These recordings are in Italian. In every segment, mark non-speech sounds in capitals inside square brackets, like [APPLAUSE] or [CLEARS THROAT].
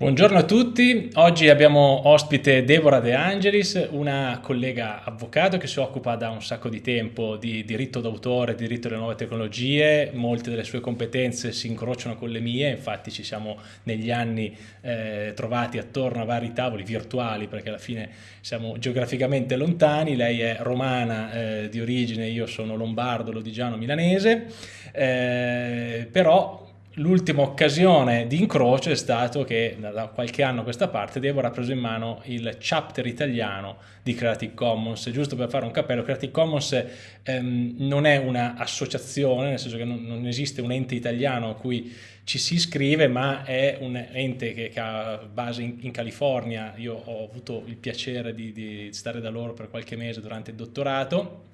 Buongiorno a tutti, oggi abbiamo ospite Deborah De Angelis, una collega avvocato che si occupa da un sacco di tempo di diritto d'autore, diritto delle nuove tecnologie, molte delle sue competenze si incrociano con le mie, infatti ci siamo negli anni eh, trovati attorno a vari tavoli virtuali perché alla fine siamo geograficamente lontani, lei è romana eh, di origine, io sono lombardo, lodigiano, milanese, eh, però L'ultima occasione di incrocio è stato che da qualche anno a questa parte Deborah ha preso in mano il chapter italiano di Creative Commons. Giusto per fare un cappello, Creative Commons ehm, non è un'associazione, nel senso che non, non, esiste un ente italiano a cui ci si iscrive, ma è un ente che, che ha base in, in, California. Io ho avuto il piacere di, di stare da loro per qualche mese durante il dottorato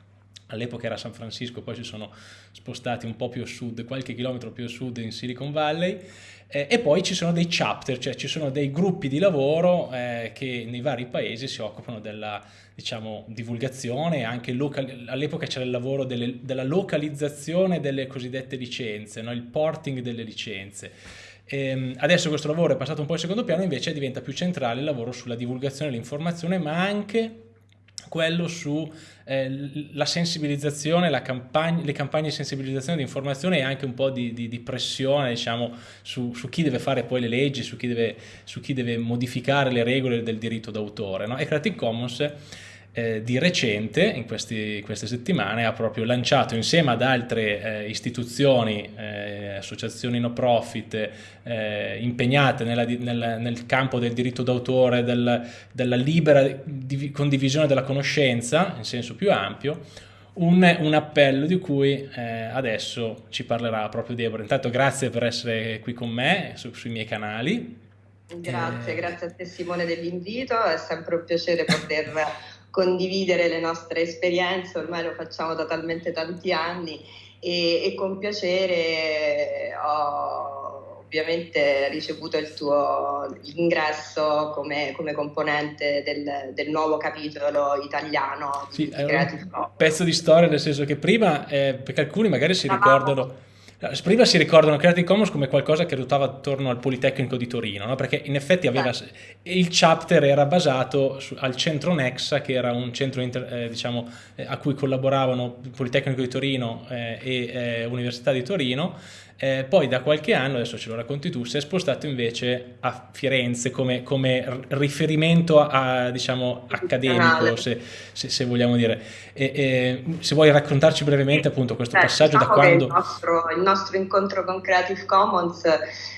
all'epoca era San Francisco, poi si sono spostati un po' più a sud, qualche chilometro più a sud in Silicon Valley, eh, e poi ci sono dei chapter, cioè ci sono dei gruppi di lavoro eh, che nei vari paesi si occupano della diciamo, divulgazione, all'epoca c'era il lavoro delle, della localizzazione delle cosiddette licenze, no? il porting delle licenze. Ehm, adesso questo lavoro è passato un po' in secondo piano, invece diventa più centrale il lavoro sulla divulgazione dell'informazione, ma anche quello sulla eh, sensibilizzazione, la campagna, le campagne di sensibilizzazione, di informazione e anche un po' di, di, di pressione diciamo, su, su, chi deve fare poi le leggi, su chi deve, su chi deve modificare le regole del diritto d'autore. No? E Creative Commons eh, di recente, in questi, queste settimane, ha proprio lanciato insieme ad altre eh, istituzioni, eh, associazioni no profit eh, impegnate nella, nel, nel, campo del diritto d'autore, del, della libera condivisione della conoscenza in senso più ampio, un, un appello di cui eh, adesso ci parlerà proprio Deborah. Intanto grazie per essere qui con me su, sui miei canali. Grazie, eh... grazie a te Simone dell'invito, è sempre un piacere poter condividere le nostre esperienze, ormai lo facciamo da talmente tanti anni e, e con piacere ho ovviamente ricevuto il tuo ingresso come, come componente del, del, nuovo capitolo italiano sì, di Creative Commons. pezzo di storia nel senso che prima, eh, perché alcuni magari si ricordano Prima si ricordano Creative Commons come qualcosa che ruotava attorno al Politecnico di Torino, no? perché in effetti aveva, il chapter era basato su, al centro Nexa, che era un centro inter, eh, diciamo, eh, a cui collaboravano Politecnico di Torino eh, e eh, Università di Torino, eh, poi da qualche anno, adesso ce lo racconti tu, si è spostato invece a Firenze come, come riferimento a, diciamo, accademico, se, se, se, vogliamo dire. E, e, se vuoi raccontarci brevemente appunto questo Beh, passaggio diciamo da quando... Il nostro, il nostro incontro con Creative Commons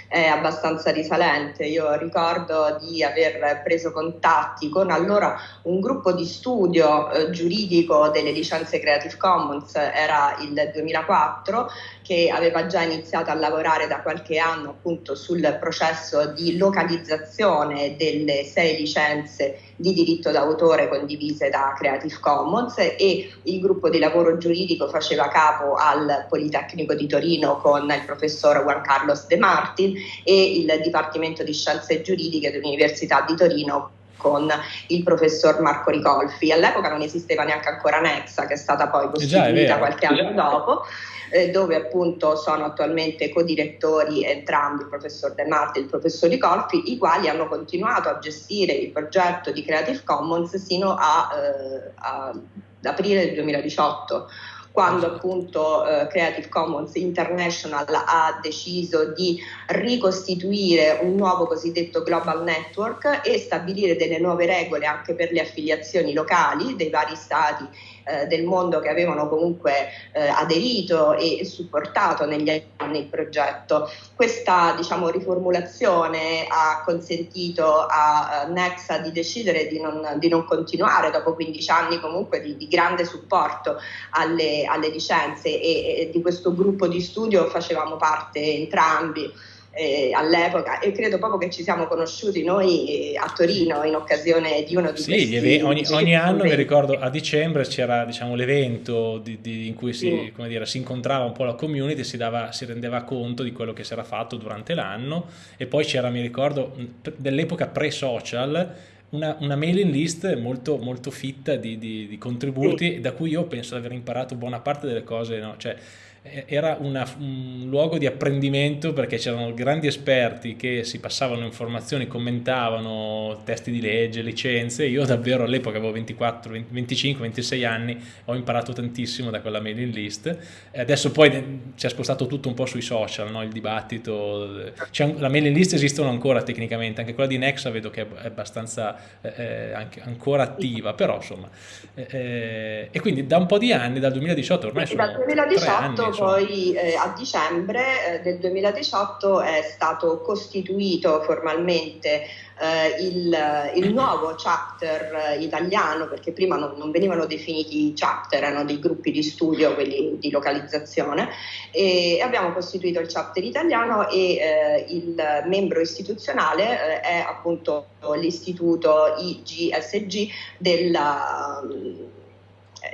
è abbastanza risalente. Io ricordo di aver preso contatti con allora un gruppo di studio eh, giuridico delle licenze Creative Commons, era il 2004, che aveva già iniziato a lavorare da qualche anno appunto sul processo di localizzazione delle sei licenze di diritto d'autore condivise da Creative Commons e il gruppo di lavoro giuridico faceva capo al Politecnico di Torino con il professor Juan Carlos De Martin e il Dipartimento di Scienze Giuridiche dell'Università di Torino con il professor Marco Ricolfi. All'epoca non esisteva neanche ancora Nexa, che è stata poi costituita qualche anno dopo eh, dove appunto sono attualmente codirettori entrambi, il professor De Marte e il professor Ricolfi, i quali hanno continuato a gestire il progetto di Creative Commons sino a, eh, a, ad aprile del 2018 quando appunto eh, Creative Commons International ha deciso di ricostituire un nuovo cosiddetto Global Network e stabilire delle nuove regole anche per le affiliazioni locali dei vari stati eh, del mondo che avevano comunque eh, aderito e supportato negli anni il progetto. Questa diciamo, riformulazione ha consentito a, a Nexa di decidere di non, di non, continuare dopo 15 anni comunque di, di grande supporto alle, alle licenze e, e di questo gruppo di studio facevamo parte entrambi eh, all'epoca e credo proprio che ci siamo conosciuti noi eh, a Torino in occasione di uno di sì, questi Sì, ogni, ogni anno mi ricordo a dicembre c'era diciamo, l'evento di, di, in cui si, sì. dire, si, incontrava un po' la community, si, dava, si rendeva conto di quello che si era fatto durante l'anno e poi c'era, mi ricordo, dell'epoca pre-social una, una, mailing list molto, molto fitta di, di, di contributi sì. da cui io penso di aver imparato buona parte delle cose, no? cioè, era una, un luogo di apprendimento perché c'erano grandi esperti che si passavano informazioni, commentavano testi di legge, licenze. Io davvero all'epoca avevo 24, 25, 26 anni, ho imparato tantissimo da quella mailing list. Adesso poi si è spostato tutto un po' sui social, no? il dibattito. la mailing list esistono ancora tecnicamente, anche quella di Nexa vedo che è abbastanza eh, eh ancora attiva, però insomma. Eh, eh, e quindi da un po' di anni, dal 2018 ormai sono dal 2018 anni, poi eh, a dicembre eh, del 2018 è stato costituito formalmente eh, il, il, nuovo chapter italiano, perché prima non, non, venivano definiti chapter, erano dei gruppi di studio, quelli di localizzazione, e abbiamo costituito il chapter italiano e eh, il membro istituzionale eh, è appunto l'istituto IGSG della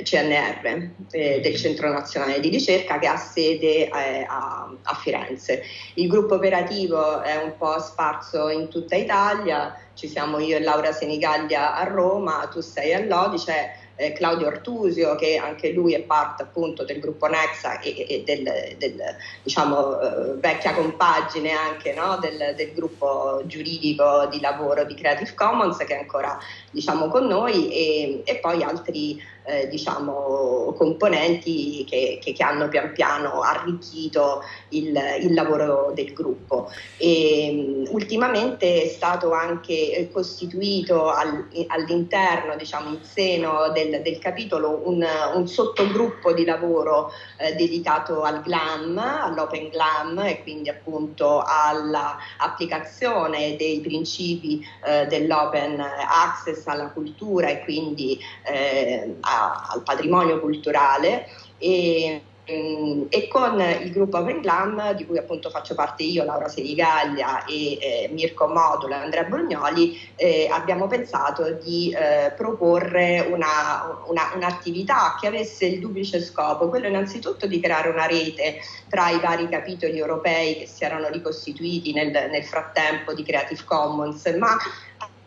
CNR, eh, del Centro Nazionale di Ricerca che ha sede eh, a, a, Firenze. Il gruppo operativo è un po' sparso in tutta Italia, ci siamo io e Laura Senigallia a Roma, tu sei a Lodi, c'è eh, Claudio Artusio che anche lui è parte appunto del gruppo Nexa e, e del, del diciamo eh, vecchia compagine anche no? del, del, gruppo giuridico di lavoro di Creative Commons che è ancora diciamo con noi e, e poi altri eh, diciamo, componenti che, che, che, hanno pian piano arricchito il, il lavoro del gruppo. E, ultimamente è stato anche eh, costituito al, all'interno, diciamo, in seno del, del capitolo, un, un, sottogruppo di lavoro eh, dedicato al GLAM, all'Open GLAM e quindi appunto all'applicazione dei principi eh, dell'Open Access alla cultura e quindi eh, a, al patrimonio culturale e, mm, e con il gruppo Open Glam, di cui appunto faccio parte io, Laura Serigaglia e eh, Mirko Modulo e Andrea Bognoli, eh, abbiamo pensato di eh, proporre una, una, un'attività che avesse il duplice scopo, quello innanzitutto di creare una rete tra i vari capitoli europei che si erano ricostituiti nel, nel frattempo di Creative Commons, ma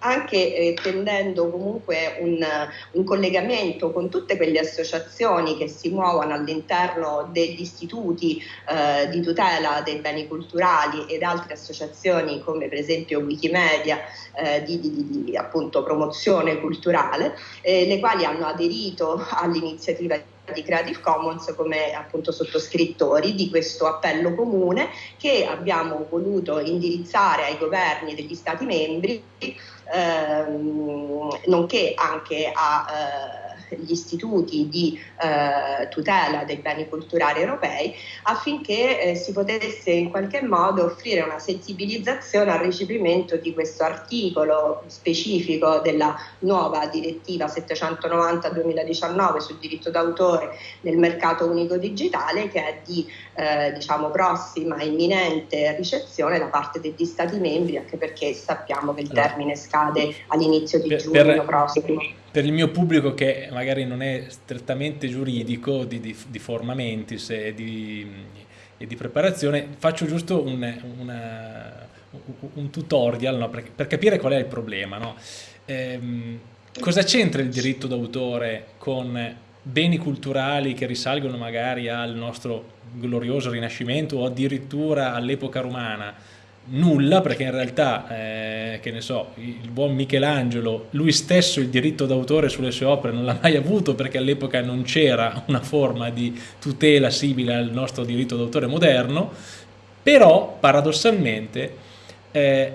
anche eh, tendendo comunque un, un, collegamento con tutte quelle associazioni che si muovono all'interno degli istituti eh, di tutela dei beni culturali ed altre associazioni come per esempio Wikimedia eh, di, di, di, appunto promozione culturale, eh, le quali hanno aderito all'iniziativa di Creative Commons come appunto sottoscrittori di questo appello comune che abbiamo voluto indirizzare ai governi degli Stati membri ehm, nonché anche a eh, gli istituti di eh, tutela dei beni culturali europei affinché eh, si potesse in qualche modo offrire una sensibilizzazione al recepimento di questo articolo specifico della nuova direttiva 790-2019 sul diritto d'autore nel mercato unico digitale che è di eh, diciamo prossima imminente ricezione da parte degli Stati membri anche perché sappiamo che il termine scade all'inizio di giugno per, prossimo per il mio pubblico che magari non è strettamente giuridico di, di, di forma mentis e di, e di, preparazione, faccio giusto un, una, un tutorial no? per, per, capire qual è il problema. No? Ehm, cosa c'entra il diritto d'autore con beni culturali che risalgono magari al nostro glorioso rinascimento o addirittura all'epoca romana? Nulla perché in realtà eh, che ne so il buon Michelangelo lui stesso il diritto d'autore sulle sue opere non l'ha mai avuto perché all'epoca non c'era una forma di tutela simile al nostro diritto d'autore moderno. Però paradossalmente eh,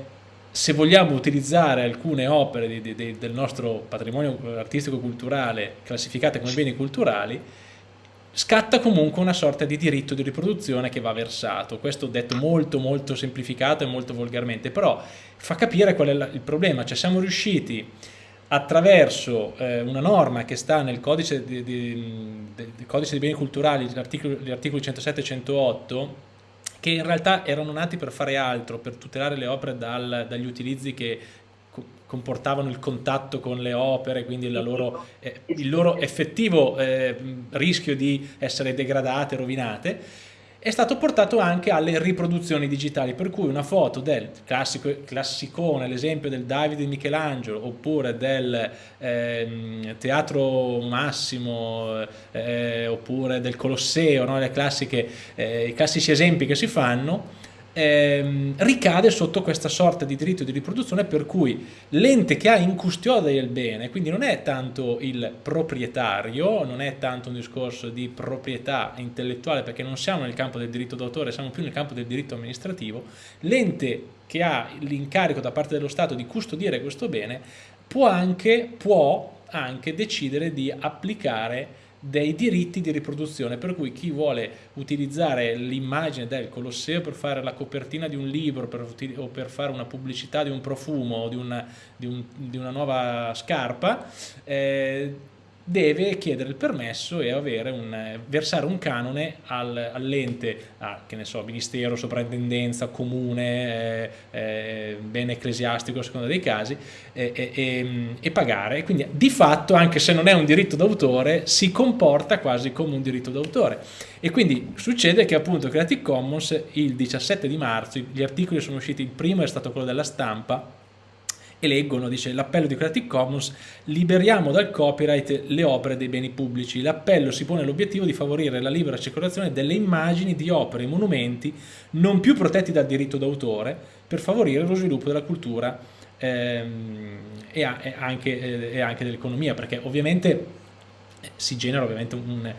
se vogliamo utilizzare alcune opere di, di, del nostro patrimonio artistico culturale classificate come beni culturali scatta comunque una sorta di diritto di riproduzione che va versato. Questo detto molto molto semplificato e molto volgarmente, però fa capire qual è il problema, cioè siamo riusciti attraverso eh, una norma che sta nel codice di, di, di, codice di beni culturali, gli articoli 107 e 108, che in realtà erano nati per fare altro, per tutelare le opere dal, dagli utilizzi che comportavano il contatto con le opere, quindi loro, eh, il loro effettivo eh, rischio di essere degradate, rovinate, è stato portato anche alle riproduzioni digitali, per cui una foto del classico, classicone, l'esempio del Davide Michelangelo, oppure del eh, Teatro Massimo, eh, oppure del Colosseo, no? classiche, eh, i classici esempi che si fanno, ehm, ricade sotto questa sorta di diritto di riproduzione per cui l'ente che ha in custodia il bene, quindi non è tanto il proprietario, non è tanto un discorso di proprietà intellettuale perché non siamo nel campo del diritto d'autore, siamo più nel campo del diritto amministrativo, l'ente che ha l'incarico da parte dello Stato di custodire questo bene può anche, può anche decidere di applicare dei diritti di riproduzione, per cui chi vuole utilizzare l'immagine del Colosseo per fare la copertina di un libro per, o per fare una pubblicità di un profumo o di una, di un, di una nuova scarpa, eh, deve chiedere il permesso e un, versare un canone al, all'ente, che ne so, ministero, soprintendenza, comune, eh, eh, bene ecclesiastico a seconda dei casi, eh, e, e, pagare. Quindi di fatto, anche se non è un diritto d'autore, si comporta quasi come un diritto d'autore. E quindi succede che appunto Creative Commons il 17 di marzo, gli articoli sono usciti, il primo è stato quello della stampa, e leggono, dice l'appello di Creative Commons, liberiamo dal copyright le opere dei beni pubblici. L'appello si pone l'obiettivo di favorire la libera circolazione delle immagini di opere e monumenti non più protetti dal diritto d'autore per favorire lo sviluppo della cultura ehm, e, anche, eh, anche dell'economia, perché ovviamente eh, si genera ovviamente un,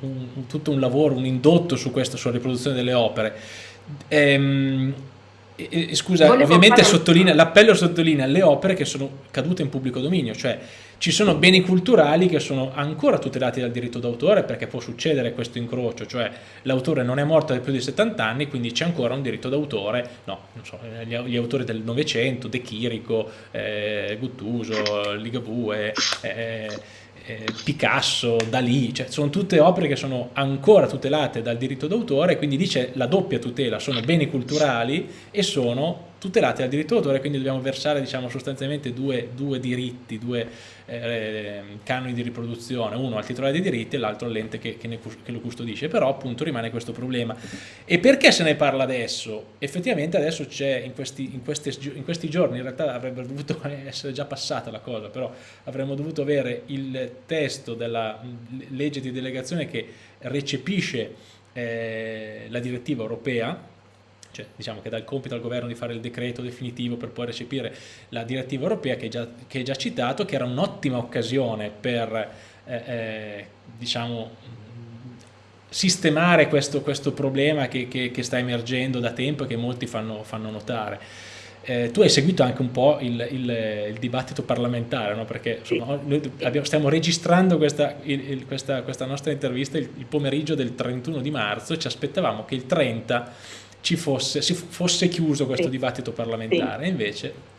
un, un, tutto un lavoro, un indotto su questa, sulla riproduzione delle opere. Ehm, e, scusa, Volevo ovviamente sottolinea, l'appello sottolinea le opere che sono cadute in pubblico dominio, cioè ci sono beni culturali che sono ancora tutelati dal diritto d'autore perché può succedere questo incrocio, cioè l'autore non è morto da più di 70 anni, quindi c'è ancora un diritto d'autore, no, non so, gli, gli, autori del Novecento, De Chirico, eh, Guttuso, Ligabue, eh, eh, Picasso, Dalì, cioè sono tutte opere che sono ancora tutelate dal diritto d'autore, quindi dice la doppia tutela, sono beni culturali e sono tutelate dal diritto d'autore, quindi dobbiamo versare diciamo, sostanzialmente due, due diritti, due eh, canoni di riproduzione, uno al titolare dei diritti e l'altro all'ente che, che, che, lo custodisce, però appunto rimane questo problema. E perché se ne parla adesso? Effettivamente adesso c'è in in, in questi giorni, in realtà avrebbe dovuto [LAUGHS] essere già passata la cosa, però avremmo dovuto avere il testo della legge di delegazione che recepisce eh, la direttiva europea cioè, diciamo che dà il compito al governo di fare il decreto definitivo per poi recepire la direttiva europea che è già, che è già citato, che era un'ottima occasione per eh, eh, diciamo, sistemare questo, questo problema che, che, che, sta emergendo da tempo e che molti fanno, fanno notare. Eh, tu hai seguito anche un po' il, il, il dibattito parlamentare, no? perché insomma, noi abbiamo, stiamo registrando questa, il, questa, questa nostra intervista il, pomeriggio del 31 di marzo e ci aspettavamo che il 30 ci fosse, si fosse chiuso questo sì. dibattito parlamentare, sì. invece...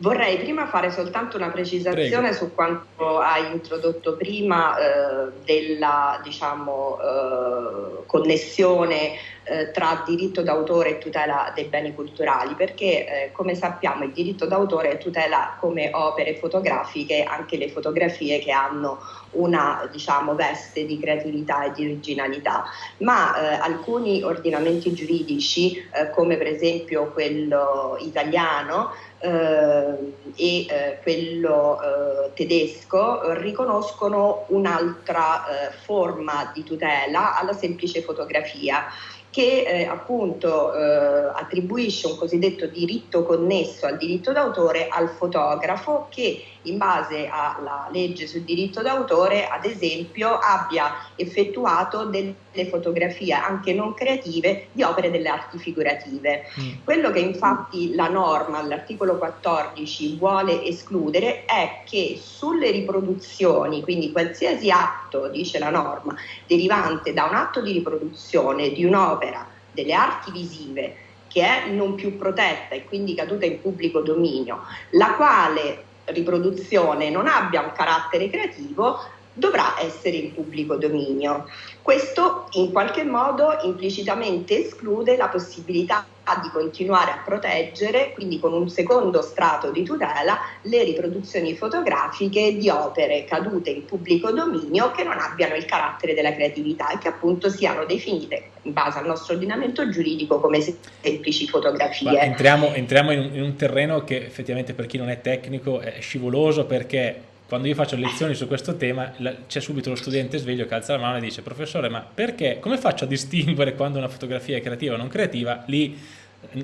Vorrei prima fare soltanto una precisazione Prego. su quanto hai introdotto prima eh, della diciamo, eh, connessione eh, tra diritto d'autore e tutela dei beni culturali, perché eh, come sappiamo il diritto d'autore tutela come opere fotografiche anche le fotografie che hanno una diciamo, veste di creatività e di originalità, ma eh, alcuni ordinamenti giuridici, eh, come per esempio quello italiano, eh, e eh, quello eh, tedesco riconoscono un'altra eh, forma di tutela alla semplice fotografia che eh, appunto eh, attribuisce un cosiddetto diritto connesso al diritto d'autore al fotografo che in base alla legge sul diritto d'autore, ad esempio, abbia effettuato delle fotografie anche non creative di opere delle arti figurative. Mm. Quello che infatti la norma, l'articolo 14, vuole escludere è che sulle riproduzioni, quindi qualsiasi atto, dice la norma, derivante da un atto di riproduzione di un'opera delle arti visive che è non più protetta e quindi caduta in pubblico dominio, la quale riproduzione non abbia un carattere creativo, dovrà essere in pubblico dominio. Questo in qualche modo implicitamente esclude la possibilità di continuare a proteggere, quindi con un secondo strato di tutela, le riproduzioni fotografiche di opere cadute in pubblico dominio che non abbiano il carattere della creatività e che appunto siano definite in base al nostro ordinamento giuridico come semplici fotografie. Ma entriamo, entriamo in, un, in un terreno che effettivamente per chi non è tecnico è scivoloso perché quando io faccio lezioni su questo tema c'è subito lo studente sveglio che alza la mano e dice professore ma perché, come faccio a distinguere quando una fotografia è creativa o non creativa? Lì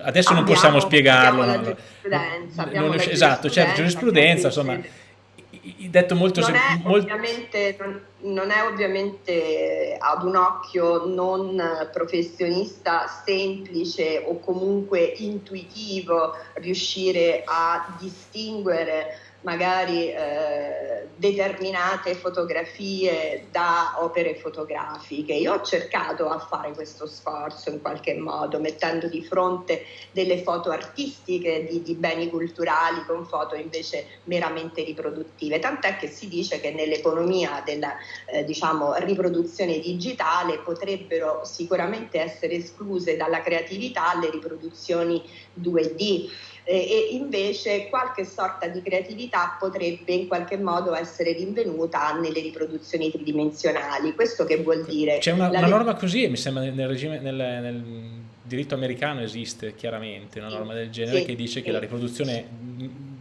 adesso abbiamo, non possiamo spiegarlo. Abbiamo non, la esatto, c'è certo, giurisprudenza, insomma, detto molto non, è molto... Ovviamente, non, non, è ovviamente ad un occhio non professionista semplice o comunque intuitivo riuscire a distinguere magari eh, determinate fotografie da opere fotografiche. Io ho cercato a fare questo sforzo in qualche modo, mettendo di fronte delle foto artistiche di, di beni culturali con foto invece meramente riproduttive, tant'è che si dice che nell'economia della eh, diciamo, riproduzione digitale potrebbero sicuramente essere escluse dalla creatività le riproduzioni 2D e invece qualche sorta di creatività potrebbe in qualche modo essere rinvenuta nelle riproduzioni tridimensionali. Questo che vuol dire? C'è una, una norma così, mi sembra nel, regime, nel, nel diritto americano esiste chiaramente una norma del genere sì, che dice sì. che la riproduzione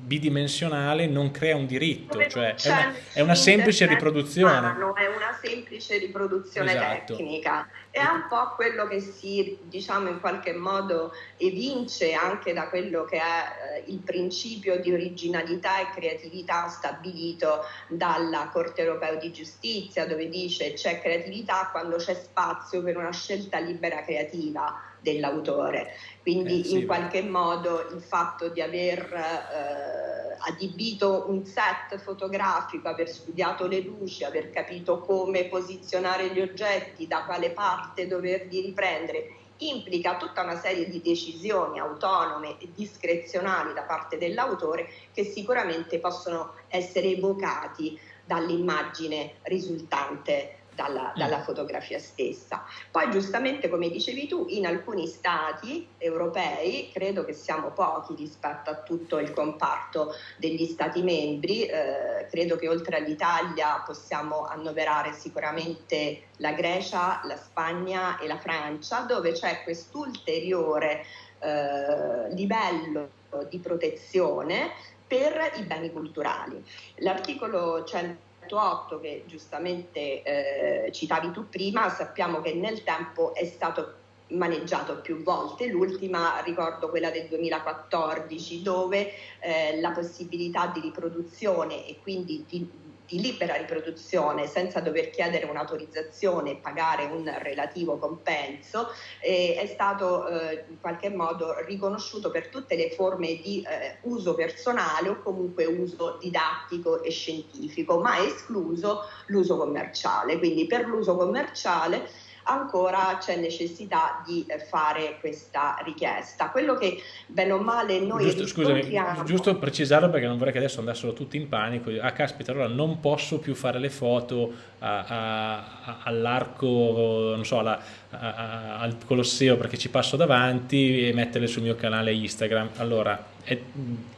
bidimensionale non crea un diritto, cioè è una, è una, semplice riproduzione. Umano, è una semplice riproduzione esatto. tecnica. È un po' quello che si, diciamo, in qualche modo evince anche da quello che è eh, il principio di originalità e creatività stabilito dalla Corte Europea di Giustizia, dove dice c'è creatività quando c'è spazio per una scelta libera creativa dell'autore. Quindi eh, sì, in qualche beh. modo il fatto di aver eh, adibito un set fotografico, aver studiato le luci, aver capito come posizionare gli oggetti, da quale parte doverli riprendere, implica tutta una serie di decisioni autonome e discrezionali da parte dell'autore che sicuramente possono essere evocati dall'immagine risultante dalla, mm. dalla, fotografia stessa. Poi giustamente come dicevi tu, in alcuni stati europei, credo che siamo pochi rispetto a tutto il comparto degli stati membri, eh, credo che oltre all'Italia possiamo annoverare sicuramente la Grecia, la Spagna e la Francia, dove c'è quest'ulteriore eh, livello di protezione per i beni culturali. L'articolo 100 108 che giustamente eh, citavi tu prima, sappiamo che nel tempo è stato maneggiato più volte, l'ultima ricordo quella del 2014 dove eh, la possibilità di riproduzione e quindi di di libera riproduzione senza dover chiedere un'autorizzazione e pagare un relativo compenso eh, è stato eh, in qualche modo riconosciuto per tutte le forme di eh, uso personale o comunque uso didattico e scientifico, ma escluso l'uso commerciale. Quindi per l'uso commerciale ancora c'è necessità di fare questa richiesta. Quello che bene o male noi giusto, scusami, giusto precisarlo perché non vorrei che adesso andassero tutti in panico, ah caspita allora non posso più fare le foto all'arco, non so, alla, a, al Colosseo perché ci passo davanti e metterle sul mio canale Instagram. Allora,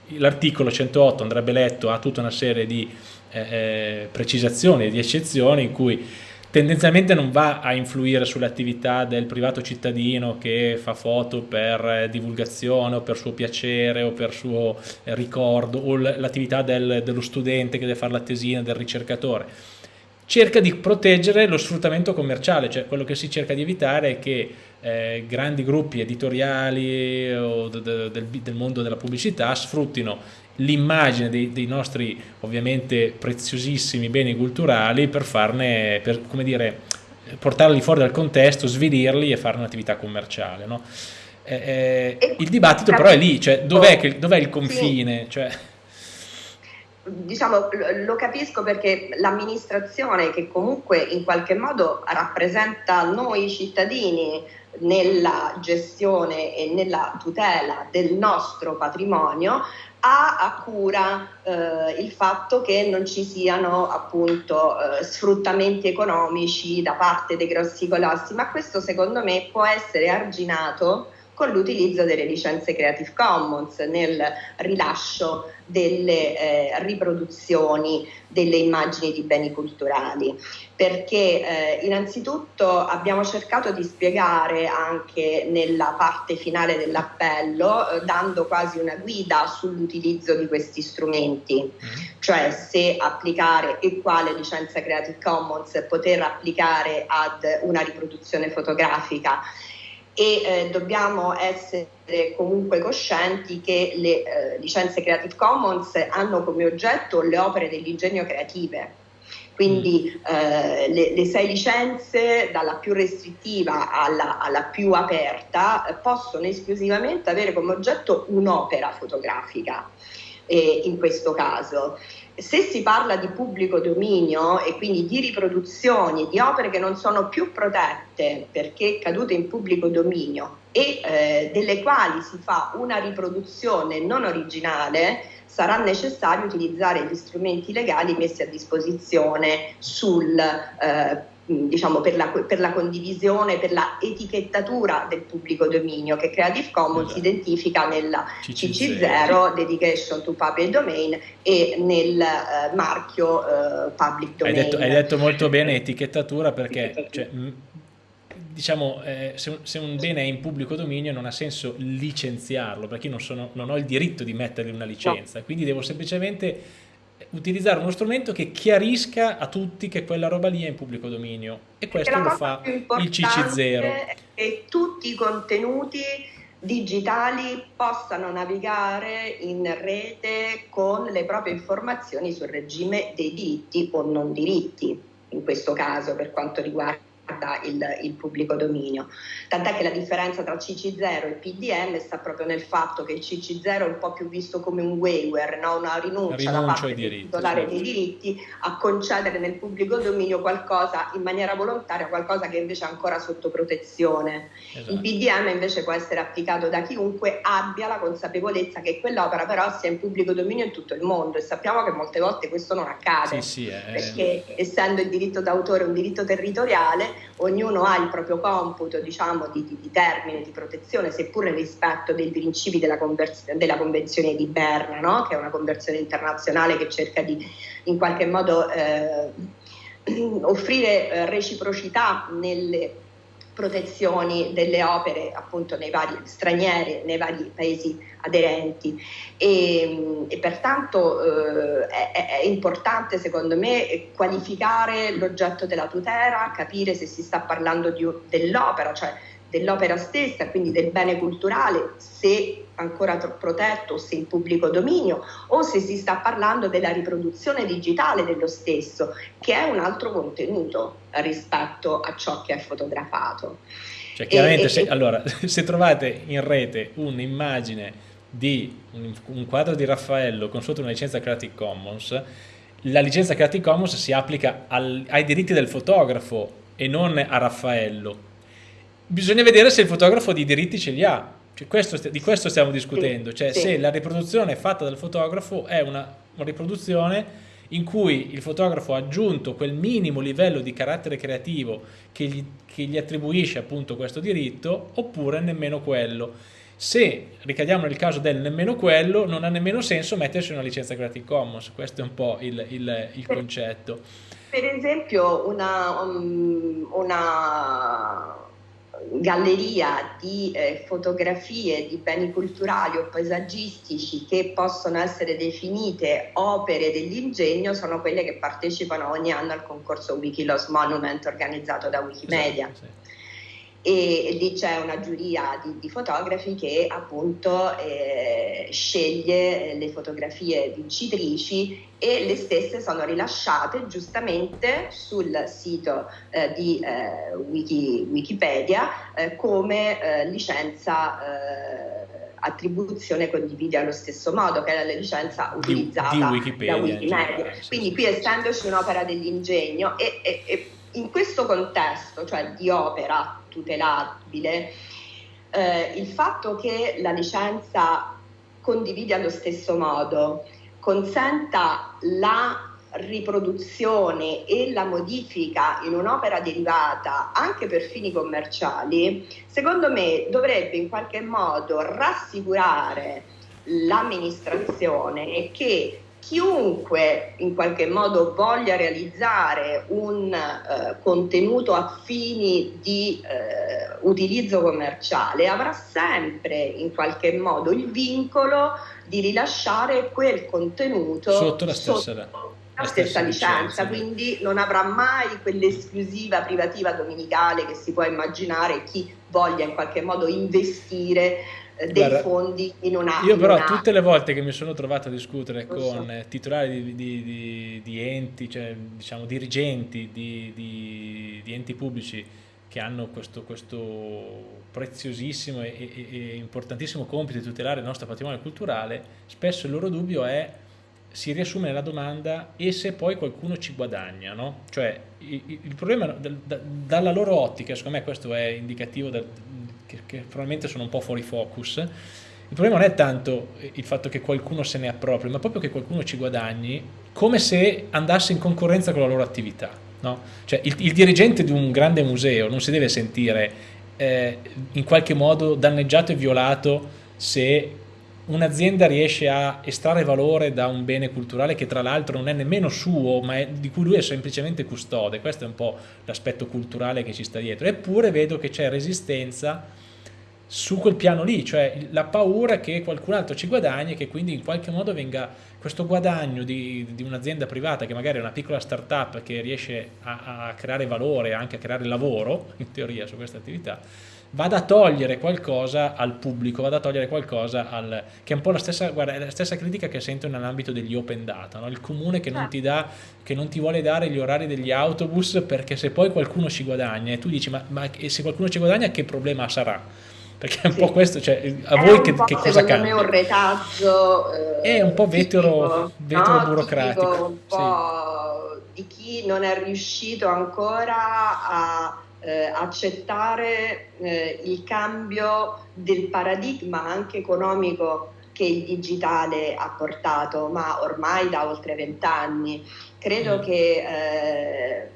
l'articolo 108 andrebbe letto, ha tutta una serie di eh, eh precisazioni, di eccezioni in cui tendenzialmente non va a influire sull'attività del privato cittadino che fa foto per eh, divulgazione o per suo piacere o per suo eh, ricordo o l'attività del, dello studente che deve fare la tesina, del ricercatore. Cerca di proteggere lo sfruttamento commerciale, cioè quello che si cerca di evitare è che eh, grandi gruppi editoriali o de, de, del, del mondo della pubblicità sfruttino l'immagine dei, dei, nostri ovviamente preziosissimi beni culturali per farne, per, come dire, portarli fuori dal contesto, svilirli e fare un'attività commerciale. No? Eh, eh, il dibattito però è lì, cioè dov'è, dov il confine? Sì. Cioè, diciamo, lo capisco perché l'amministrazione che comunque in qualche modo rappresenta noi cittadini nella gestione e nella tutela del nostro patrimonio ha a cura eh, il fatto che non ci siano appunto eh, sfruttamenti economici da parte dei grossi colossi, ma questo secondo me può essere arginato con l'utilizzo delle licenze Creative Commons nel rilascio delle eh, riproduzioni delle immagini di beni culturali, perché eh, innanzitutto abbiamo cercato di spiegare anche nella parte finale dell'appello, eh, dando quasi una guida sull'utilizzo di questi strumenti, mm-hmm. cioè se applicare e quale licenza Creative Commons poter applicare ad una riproduzione fotografica e eh, dobbiamo essere comunque coscienti che le eh, licenze Creative Commons hanno come oggetto le opere dell'ingegno creative. Quindi mm. eh, le, le, sei licenze, dalla più restrittiva alla, alla più aperta, possono esclusivamente avere come oggetto un'opera fotografica eh, in questo caso. Se si parla di pubblico dominio e quindi di riproduzioni di opere che non sono più protette perché cadute in pubblico dominio e eh, delle quali si fa una riproduzione non originale, sarà necessario utilizzare gli strumenti legali messi a disposizione sul eh, diciamo, per, la, per, la, condivisione, per la etichettatura del pubblico dominio che Creative Commons esatto. identifica nella CC0, CC0, Dedication to Public Domain e nel uh, marchio uh, Public Domain. Hai detto, hai detto, molto bene etichettatura perché cioè, diciamo, eh, se, un, se, un, bene è in pubblico dominio non ha senso licenziarlo perché io non, sono, non ho il diritto di mettergli una licenza, no. quindi devo semplicemente utilizzare uno strumento che chiarisca a tutti che quella roba lì è in pubblico dominio e questo lo fa il CC0. Che tutti i contenuti digitali possano navigare in rete con le proprie informazioni sul regime dei diritti o non diritti, in questo caso per quanto riguarda il, il, pubblico dominio. Tant'è che la differenza tra CC0 e PDM sta proprio nel fatto che il CC0 è un po' più visto come un waiver, no? una rinuncia, da parte del titolare certo. dei diritti a concedere nel pubblico dominio qualcosa in maniera volontaria, qualcosa che invece è ancora sotto protezione. Esatto. Il PDM invece può essere applicato da chiunque abbia la consapevolezza che quell'opera però sia in pubblico dominio in tutto il mondo e sappiamo che molte volte questo non accade, sì, sì, è... perché essendo il diritto d'autore un diritto territoriale, ognuno ha il proprio computo diciamo, di, di, di termine di protezione, seppur nel rispetto dei principi della, della Convenzione di Berna, no? che è una convenzione internazionale che cerca di in qualche modo eh, [CLEARS THROAT] offrire eh, reciprocità nelle protezioni delle opere appunto nei vari stranieri, nei vari paesi aderenti. E, e pertanto eh, è, è, importante secondo me qualificare l'oggetto della tutela, capire se si sta parlando di, dell'opera, cioè dell'opera stessa, quindi del bene culturale, se ancora protetto, se in pubblico dominio, o se si sta parlando della riproduzione digitale dello stesso, che è un altro contenuto rispetto a ciò che è fotografato. Cioè, chiaramente, e, se, e, allora, [LAUGHS] se trovate in rete un'immagine di un, un, quadro di Raffaello con sotto una licenza Creative Commons, la licenza Creative Commons si applica al, ai diritti del fotografo e non a Raffaello bisogna vedere se il fotografo di diritti ce li ha. Cioè questo, di questo stiamo discutendo, cioè sì. se la riproduzione fatta dal fotografo è una, una riproduzione in cui il fotografo ha aggiunto quel minimo livello di carattere creativo che gli, che gli, attribuisce appunto questo diritto, oppure nemmeno quello. Se ricadiamo nel caso del nemmeno quello, non ha nemmeno senso metterci una licenza Creative Commons, questo è un po' il, il, il concetto. Per esempio una, um, una galleria di eh, fotografie di beni culturali o paesaggistici che possono essere definite opere dell'ingegno sono quelle che partecipano ogni anno al concorso Wikiloss Monument organizzato da Wikimedia. Esatto, sì e lì c'è una giuria di, di fotografi che appunto eh, sceglie le fotografie vincitrici e le stesse sono rilasciate giustamente sul sito eh, di eh, Wiki, Wikipedia eh, come eh, licenza eh, attribuzione condivide allo stesso modo che è la licenza utilizzata di, di Wikipedia, da Wikimedia. Quindi qui essendoci un'opera dell'ingegno e, e, e in questo contesto, cioè di opera tutelabile, eh, il fatto che la licenza condivide allo stesso modo consenta la riproduzione e la modifica in un'opera derivata anche per fini commerciali, secondo me dovrebbe in qualche modo rassicurare l'amministrazione che chiunque in qualche modo voglia realizzare un eh, contenuto a fini di eh, utilizzo commerciale avrà sempre in qualche modo il vincolo di rilasciare quel contenuto sotto la stessa, sotto la stessa licenza, licenza, quindi non avrà mai quell'esclusiva privativa domenicale che si può immaginare chi voglia in qualche modo investire dei Guarda, fondi in una... Io però una... tutte le volte che mi sono trovato a discutere con so. titolari di, di, di, di, enti, cioè diciamo dirigenti di, enti pubblici che hanno questo, questo preziosissimo e, e, e importantissimo compito di tutelare il nostro patrimonio culturale, spesso il loro dubbio è si riassume nella domanda e se poi qualcuno ci guadagna, no? Cioè il, il problema da, da, dalla loro ottica, secondo me questo è indicativo del, che, che, probabilmente sono un po' fuori focus, il problema non è tanto il fatto che qualcuno se ne appropri, ma proprio che qualcuno ci guadagni come se andasse in concorrenza con la loro attività. No? Cioè il, il dirigente di un grande museo non si deve sentire eh, in qualche modo danneggiato e violato se un'azienda riesce a estrarre valore da un bene culturale che tra l'altro non è nemmeno suo, ma di cui lui è semplicemente custode, questo è un po' l'aspetto culturale che ci sta dietro, eppure vedo che c'è resistenza su quel piano lì, cioè la paura che qualcun altro ci guadagni e che quindi in qualche modo venga questo guadagno di, di un'azienda privata che magari è una piccola startup che riesce a, a creare valore, anche a creare lavoro, in teoria, su questa attività, vada a togliere qualcosa al pubblico, vada a togliere qualcosa al... che è un po' la stessa, guarda, la stessa critica che sento nell'ambito degli open data, no? il comune che non, ah. ti dà, che non ti vuole dare gli orari degli autobus perché se poi qualcuno ci guadagna e tu dici ma, ma se qualcuno ci guadagna che problema sarà? perché è un sì. po' questo, cioè, a è voi che, che cosa cambia? È un retaggio eh, è un po' vetero, vetero no? burocratico un po' sì. di chi non è riuscito ancora a eh, accettare eh, il cambio del paradigma anche economico che il digitale ha portato, ma ormai da oltre vent'anni. Credo mm. che eh,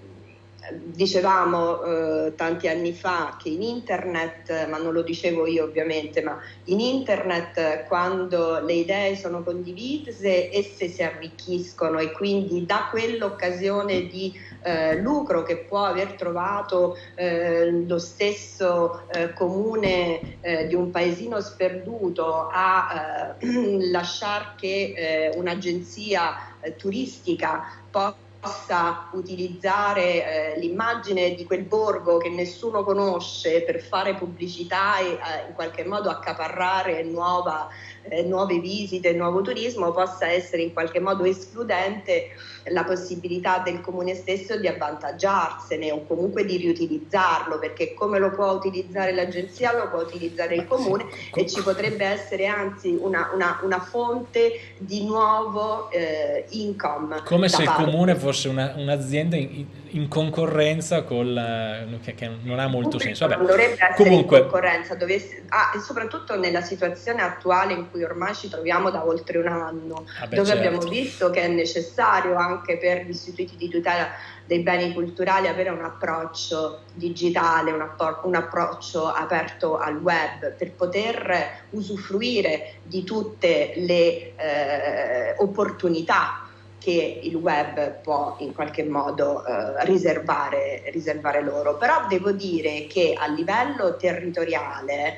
dicevamo eh, tanti anni fa che in internet, ma non lo dicevo io ovviamente, ma in internet quando le idee sono condivise esse si arricchiscono e quindi da quell'occasione di eh, lucro che può aver trovato eh, lo stesso eh, comune eh, di un paesino sperduto a eh, [CLEARS THROAT] lasciare che un'agenzia turistica possa possa utilizzare eh, l'immagine di quel borgo che nessuno conosce per fare pubblicità e eh, in qualche modo accaparrare nuova, eh, nuove visite, nuovo turismo, possa essere in qualche modo escludente la possibilità del comune stesso di avvantaggiarsene o comunque di riutilizzarlo, perché come lo può utilizzare l'agenzia lo può utilizzare il comune e ci potrebbe essere anzi una, una, una fonte di nuovo eh, income. Come se il comune fosse una, un'azienda in, in, concorrenza con la, che, che, non ha molto senso. Vabbè. Non dovrebbe essere Comunque, in concorrenza, dovesse, ah, e soprattutto nella situazione attuale in cui ormai ci troviamo da oltre un anno, ah beh, dove certo. abbiamo visto che è necessario anche anche per gli istituti di tutela dei beni culturali avere un approccio digitale, un, appro- un, approccio aperto al web per poter usufruire di tutte le eh, opportunità che il web può in qualche modo eh, riservare, riservare loro. Però devo dire che a livello territoriale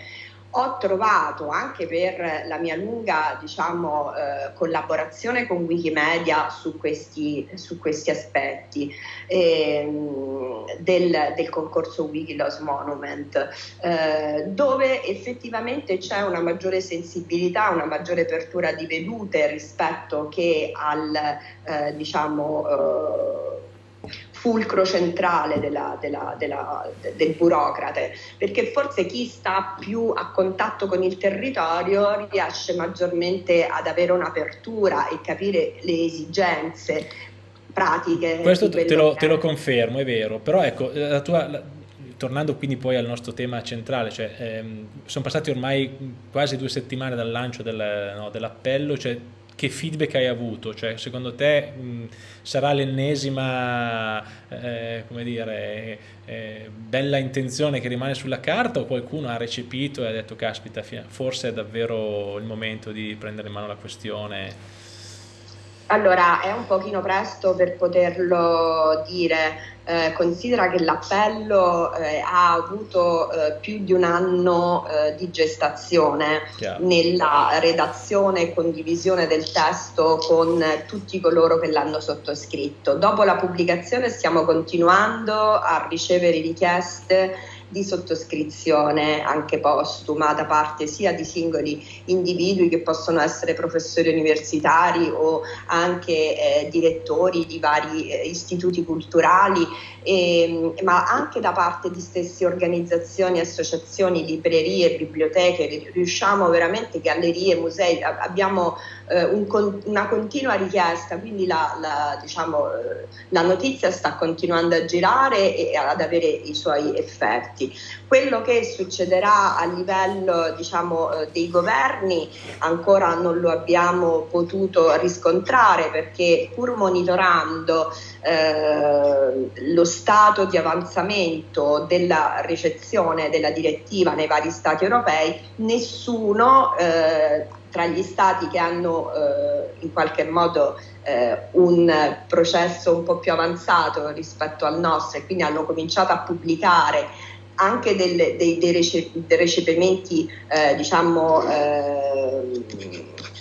ho trovato anche per la mia lunga diciamo, eh, collaborazione con Wikimedia su questi, su questi aspetti ehm, del, del, concorso Wikiloss Monument, eh, dove effettivamente c'è una maggiore sensibilità, una maggiore apertura di vedute rispetto che al eh, diciamo, eh, fulcro centrale della, della, della, del burocrate, perché forse chi sta più a contatto con il territorio riesce maggiormente ad avere un'apertura e capire le esigenze pratiche. Questo te lo, te lo, confermo, è vero, però ecco, la tua, la, tornando quindi poi al nostro tema centrale, cioè, ehm, sono passati ormai quasi due settimane dal lancio del, no, dell'appello, cioè, che feedback hai avuto? Cioè, secondo te mh, sarà l'ennesima, eh, come dire, eh, bella intenzione che rimane sulla carta o qualcuno ha recepito e ha detto caspita, forse è davvero il momento di prendere in mano la questione? Allora, è un pochino presto per poterlo dire. Eh, considera che l'appello eh, ha avuto eh, più di un anno eh, di gestazione Chiaro. nella redazione e condivisione del testo con tutti coloro che l'hanno sottoscritto. Dopo la pubblicazione stiamo continuando a ricevere richieste di sottoscrizione anche postuma da parte sia di singoli individui che possono essere professori universitari o anche eh, direttori di vari eh, istituti culturali, e, ma anche da parte di stesse organizzazioni, associazioni, librerie, biblioteche, riusciamo veramente, gallerie, musei, abbiamo eh, un, una continua richiesta, quindi la, la, diciamo, eh, la, notizia sta continuando a girare e ad avere i suoi effetti. Quello che succederà a livello diciamo, eh, dei governi ancora non lo abbiamo potuto riscontrare perché pur monitorando eh, lo stato di avanzamento della ricezione della direttiva nei vari stati europei, nessuno eh, tra gli stati che hanno eh, in qualche modo eh, un processo un po' più avanzato rispetto al nostro e quindi hanno cominciato a pubblicare anche delle, dei, dei, rece, dei, recepimenti eh, diciamo eh,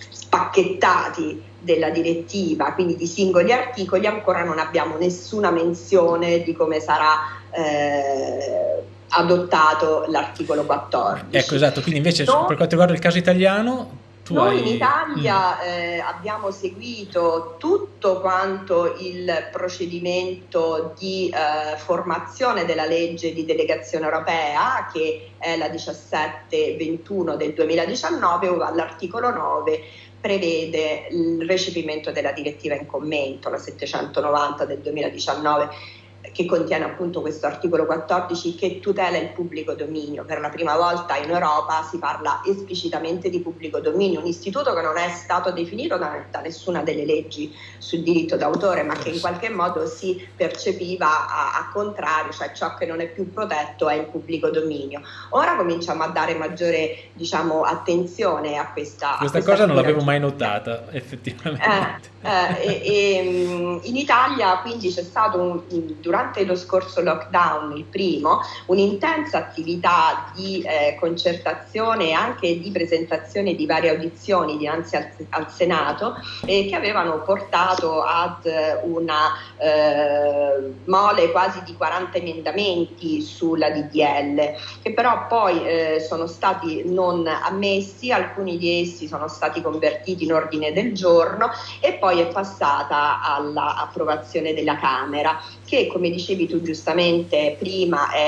spacchettati della direttiva, quindi di singoli articoli, ancora non abbiamo nessuna menzione di come sarà eh, adottato l'articolo 14. Ecco esatto, quindi invece no, per quanto riguarda il caso italiano tu Noi hai... in Italia mm. eh, abbiamo seguito tutto quanto il procedimento di eh, formazione della legge di delegazione europea, che è la 1721 del 2019, ove all'articolo 9 prevede il recepimento della direttiva in commento, la 790 del 2019 che contiene appunto questo articolo 14 che tutela il pubblico dominio. Per la prima volta in Europa si parla esplicitamente di pubblico dominio, un istituto che non è stato definito da, da nessuna delle leggi sul diritto d'autore, ma che in qualche modo si percepiva a, a, contrario, cioè ciò che non è più protetto è il pubblico dominio. Ora cominciamo a dare maggiore diciamo, attenzione a questa... Questa a cosa non l'avevo mai notata, effettivamente. Eh, e, e, mm, in Italia quindi c'è stato un, durante lo scorso lockdown, il primo, un'intensa attività di eh, concertazione e anche di presentazione di varie audizioni dinanzi al, al Senato eh, che avevano portato ad una eh, mole quasi di 40 emendamenti sulla DDL, che però poi eh, sono stati non ammessi, alcuni di essi sono stati convertiti in ordine del giorno e poi è passata all'approvazione della Camera, che come dicevi tu giustamente prima è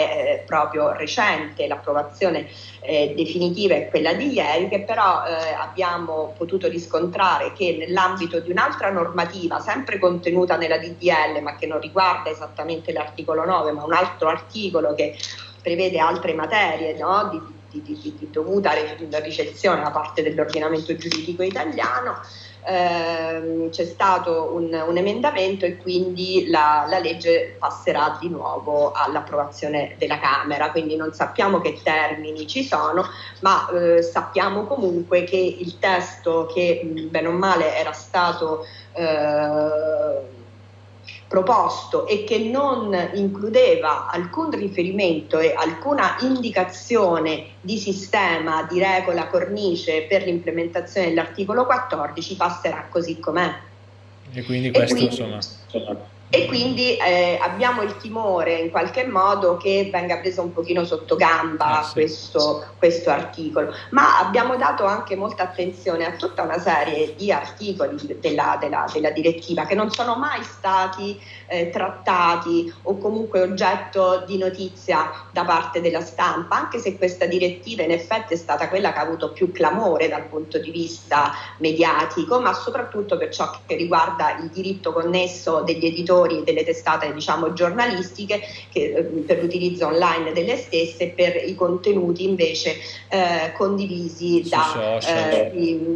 eh, proprio recente, l'approvazione eh, definitiva è quella di ieri, che però eh, abbiamo potuto riscontrare che nell'ambito di un'altra normativa, sempre contenuta nella DDL, ma che non riguarda esattamente l'articolo 9, ma un altro articolo che prevede altre materie no? di, di, di, di dovuta ricezione da parte dell'ordinamento giuridico italiano, ehm, c'è stato un, un, emendamento e quindi la, la, legge passerà di nuovo all'approvazione della Camera, quindi non sappiamo che termini ci sono, ma eh, sappiamo comunque che il testo che bene o male era stato eh, proposto e che non includeva alcun riferimento e alcuna indicazione di sistema, di regola, cornice per l'implementazione dell'articolo 14 passerà così com'è. E quindi questo e quindi, insomma e quindi eh, abbiamo il timore in qualche modo che venga preso un pochino sotto gamba eh sì, questo, questo, articolo, ma abbiamo dato anche molta attenzione a tutta una serie di articoli della, della, della direttiva che non sono mai stati eh, trattati o comunque oggetto di notizia da parte della stampa, anche se questa direttiva in effetti è stata quella che ha avuto più clamore dal punto di vista mediatico, ma soprattutto per ciò che riguarda il diritto connesso degli editori autori delle testate diciamo, giornalistiche che, eh, per l'utilizzo online delle stesse per i contenuti invece eh, condivisi da, eh,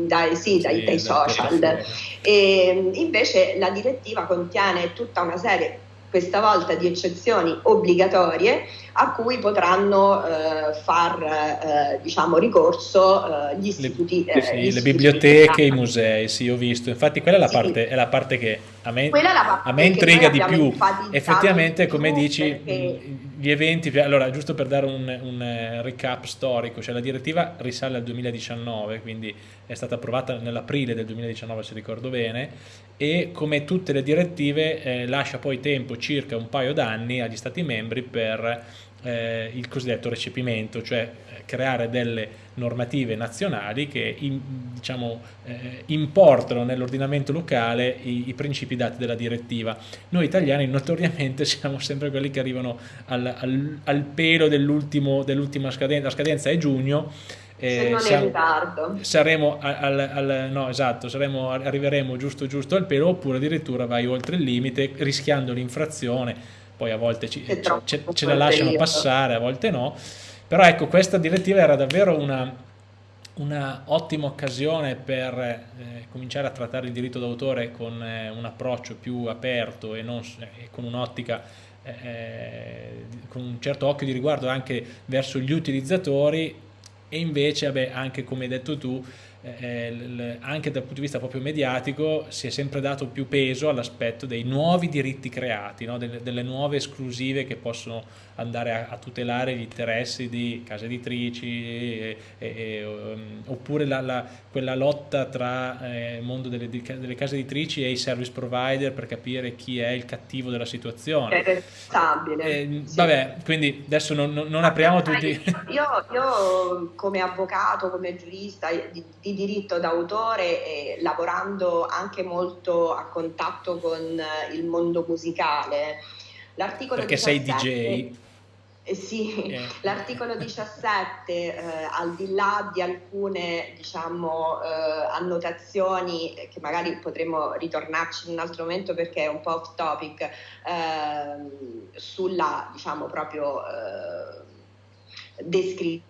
dai, sì, sì, dai, dai social. E, invece la direttiva contiene tutta una serie questa volta di eccezioni obbligatorie a cui potranno eh, far eh, diciamo, ricorso eh, gli istituti. Le, sì, gli le biblioteche, i musei, sì, ho visto. Infatti quella è la, sì. parte, è la parte, che a me, a me intriga di più. Effettivamente, come dici, perché... gli eventi, allora giusto per dare un, un recap storico, cioè la direttiva risale al 2019, quindi è stata approvata nell'aprile del 2019 se ricordo bene, e come tutte le direttive eh, lascia poi tempo circa un paio d'anni agli Stati membri per eh, il cosiddetto recepimento, cioè eh, creare delle normative nazionali che in, diciamo, eh, importano nell'ordinamento locale i, i, principi dati dalla direttiva. Noi italiani notoriamente [LAUGHS] siamo sempre quelli che arrivano al, al, al pelo dell'ultima scadenza, la scadenza è giugno, eh, Se non siamo, in ritardo. Saremo, al, al, no, esatto, saremo, arriveremo giusto giusto al pelo oppure addirittura vai oltre il limite rischiando l'infrazione, poi a volte ci, ce, ce la lasciano passare, a volte no. Però ecco, questa direttiva era davvero una, una ottima occasione per eh, cominciare a trattare il diritto d'autore con eh, un approccio più aperto e, non, eh, con un'ottica eh, eh, con un certo occhio di riguardo anche verso gli utilizzatori e invece vabbè, anche come hai detto tu eh, anche dal punto di vista proprio mediatico si è sempre dato più peso all'aspetto dei nuovi diritti creati, no? delle, delle, nuove esclusive che possono andare a, a, tutelare gli interessi di case editrici e, e, e, um, oppure la, la, quella lotta tra eh, il mondo delle, delle, case editrici e i service provider per capire chi è il cattivo della situazione. È stabile. Eh, sì. Vabbè, quindi adesso non, non apriamo tutti... Io, io, come avvocato, come giurista di, di diritto d'autore e lavorando anche molto a contatto con il mondo musicale, l'articolo Perché 17, sei DJ? Eh sì, eh. l'articolo 17, eh, al di là di alcune diciamo, eh, annotazioni che magari potremmo ritornarci in un altro momento perché è un po' off topic, ehm, sulla diciamo proprio eh,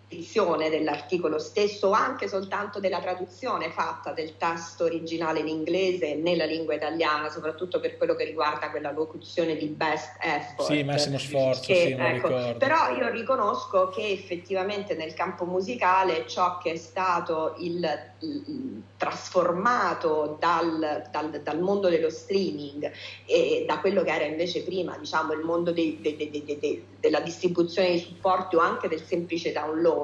descrizione dell'articolo stesso o anche soltanto della traduzione fatta del testo originale in inglese nella lingua italiana, soprattutto per quello che riguarda quella locuzione di best effort. Sì, massimo sforzo, che, sì, ecco, Però io riconosco che effettivamente nel campo musicale ciò che è stato il, il trasformato dal, dal, dal, mondo dello streaming e da quello che era invece prima, diciamo, il mondo dei, dei, dei, della distribuzione di supporti o anche del semplice download,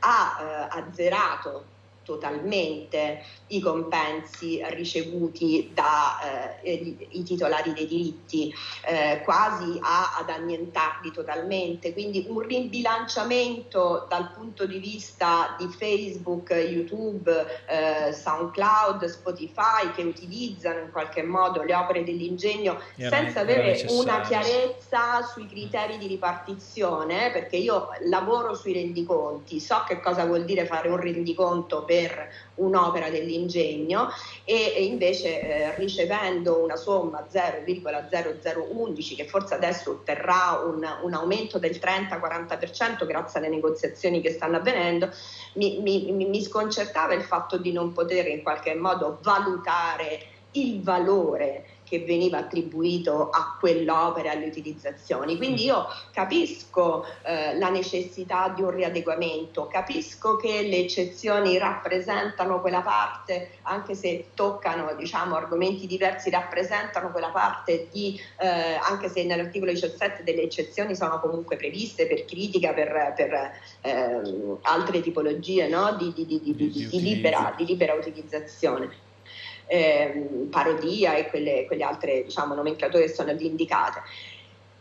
ha eh, azzerato totalmente i compensi ricevuti dai eh, titolari dei diritti, eh, quasi a, ad annientarli totalmente. Quindi un ribilanciamento dal punto di vista di Facebook, YouTube, eh, SoundCloud, Spotify che utilizzano in qualche modo le opere dell'ingegno senza avere una chiarezza sui criteri di ripartizione, perché io lavoro sui rendiconti, so che cosa vuol dire fare un rendiconto per un'opera dell'ingegno e, invece eh, ricevendo una somma 0,0011 che forse adesso otterrà un, un aumento del 30-40% grazie alle negoziazioni che stanno avvenendo, mi, mi, mi sconcertava il fatto di non poter in qualche modo valutare il valore che veniva attribuito a quell'opera e alle utilizzazioni. Quindi io capisco eh, la necessità di un riadeguamento, capisco che le eccezioni rappresentano quella parte, anche se toccano diciamo, argomenti diversi, rappresentano quella parte di, eh, anche se nell'articolo 17 delle eccezioni sono comunque previste per critica, per, per eh, altre tipologie no? di, di, di, libera, di libera utilizzazione eh, parodia e quelle, quelle altre diciamo, nomenclature che sono lì indicate.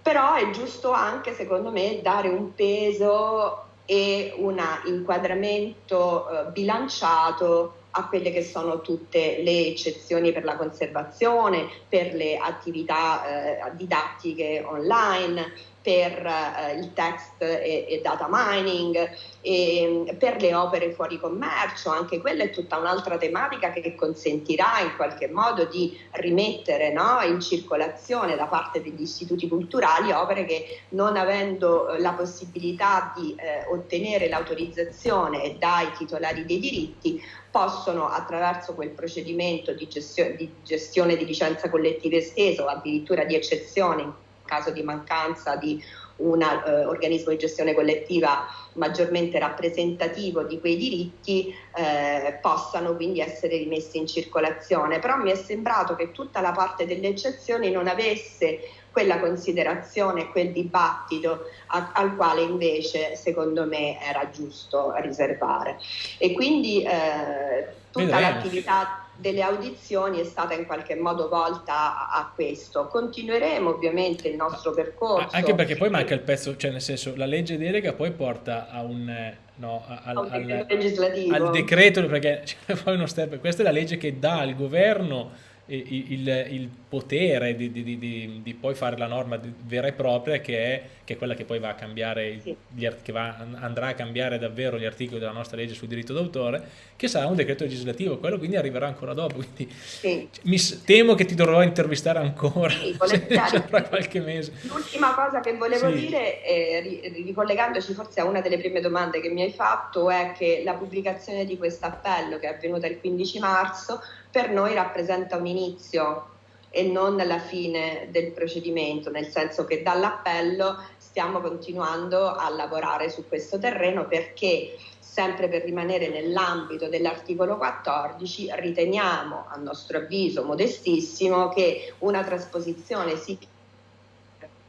Però è giusto anche, secondo me, dare un peso e un inquadramento eh, bilanciato a quelle che sono tutte le eccezioni per la conservazione, per le attività eh, didattiche online, per eh, il text e, e, data mining, e, per le opere fuori commercio, anche quella è tutta un'altra tematica che consentirà in qualche modo di rimettere no, in circolazione da parte degli istituti culturali opere che non avendo eh, la possibilità di eh, ottenere l'autorizzazione dai titolari dei diritti possono attraverso quel procedimento di gestione di, gestione di licenza collettiva estesa o addirittura di eccezione caso di mancanza di un eh, organismo di gestione collettiva maggiormente rappresentativo di quei diritti eh, possano quindi essere rimessi in circolazione. Però mi è sembrato che tutta la parte delle eccezioni non avesse quella considerazione, quel dibattito a, al quale invece secondo me era giusto riservare. E quindi eh, tutta l'attività delle audizioni è stata in qualche modo volta a, a, questo. Continueremo ovviamente il nostro percorso. Anche perché poi manca il pezzo, cioè nel senso la legge delega poi porta a un... No, al, al, al, al decreto, perché [LAUGHS] cioè, poi uno step, questa è la legge che dà al governo il, il potere di, di, di, di, poi fare la norma vera e propria che è, che è quella che poi va a cambiare, sì. gli, che va, andrà a cambiare davvero gli articoli della nostra legge sul diritto d'autore, che sarà un decreto legislativo, quello quindi arriverà ancora dopo. Quindi sì. mi, temo che ti dovrò intervistare ancora sì, [LAUGHS] tra qualche mese. L'ultima cosa che volevo dire, eh, ricollegandoci forse a una delle prime domande che mi hai fatto, è che la pubblicazione di questo appello che è avvenuta il 15 marzo per noi rappresenta un inizio e non la fine del procedimento, nel senso che dall'appello stiamo continuando a lavorare su questo terreno perché sempre per rimanere nell'ambito dell'articolo 14 riteniamo a nostro avviso modestissimo che una trasposizione sì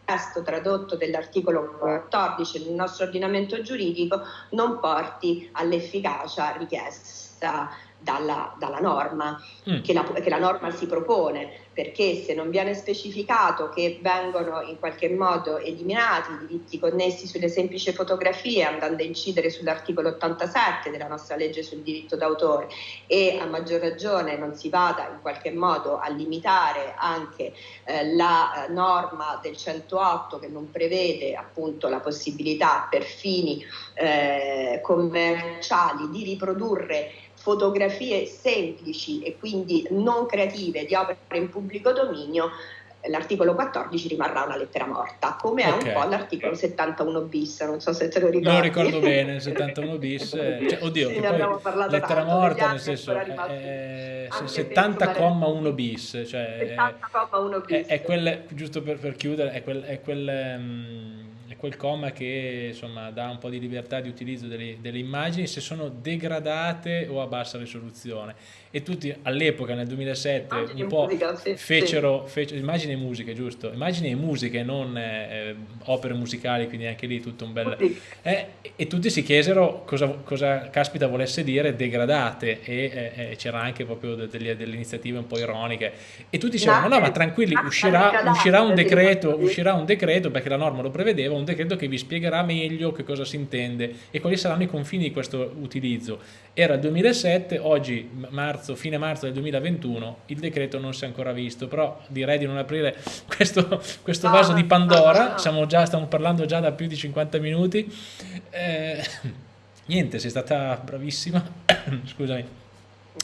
testo tradotto dell'articolo 14 del nostro ordinamento giuridico non porti all'efficacia richiesta dalla, dalla norma, mm. che, la, che la norma si propone perché se non viene specificato che vengono in qualche modo eliminati i diritti connessi sulle semplici fotografie andando a incidere sull'articolo 87 della nostra legge sul diritto d'autore e a maggior ragione non si vada in qualche modo a limitare anche eh, la eh, norma del 108 che non prevede appunto la possibilità per fini eh, commerciali di riprodurre fotografie semplici e quindi non creative di opere in pubblico dominio, l'articolo 14 rimarrà una lettera morta, come okay. è un po' l'articolo 71 bis, non so se te lo ricordi. Non ricordo bene, [LAUGHS] il 71 bis, cioè, oddio, sì, lettera morta nel senso è, 70,1 bis, cioè 70,1 bis. È, è quel, giusto per, per chiudere, è quel, è quel um, quel comma che insomma, dà un po' di libertà di utilizzo delle, delle, immagini se sono degradate o a bassa risoluzione e tutti all'epoca nel 2007 immagini un po' musica, sì, fecero, immagini e musiche giusto? Immagini e musiche non eh, opere musicali quindi anche lì tutto un bel eh, e tutti si chiesero cosa, cosa caspita volesse dire degradate. E eh, c'era anche proprio delle, delle, iniziative un po' ironiche. E tutti dicevano no, no ma tranquilli uscirà, uscirà un decreto uscirà un decreto perché la norma lo prevedeva un decreto che vi spiegherà meglio che cosa si intende e quali saranno i confini di questo utilizzo era il 2007 oggi marzo fine marzo del 2021, il decreto non si è ancora visto, però direi di non aprire [LAUGHS] questo, questo vaso di Pandora, Siamo già, stiamo parlando già da più di 50 minuti. Eh, niente, sei stata bravissima, [COUGHS] scusami,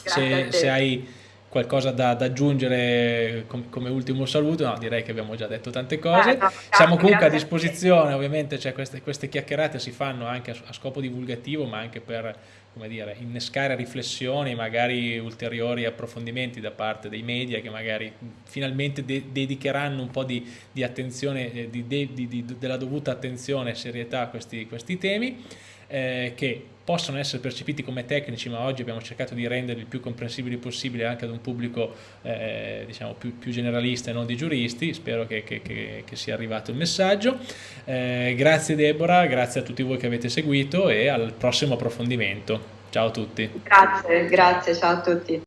se, se, hai qualcosa da, da aggiungere com, come ultimo saluto, no, direi che abbiamo già detto tante cose, eh, no, siamo comunque a disposizione, ovviamente cioè, queste, queste, chiacchierate si fanno anche a, a scopo divulgativo, ma anche per come dire, innescare riflessioni, magari ulteriori approfondimenti da parte dei media che magari finalmente de dedicheranno un po' di, di attenzione, eh, di, di, della dovuta attenzione e serietà a questi, questi temi, eh, che possono essere percepiti come tecnici, ma oggi abbiamo cercato di renderli il più comprensibili possibile anche ad un pubblico eh, diciamo più, più, generalista e non di giuristi. Spero che, che, che, che sia arrivato il messaggio. Eh, grazie Deborah, grazie a tutti voi che avete seguito e al prossimo approfondimento. Ciao a tutti. Grazie, grazie, ciao a tutti.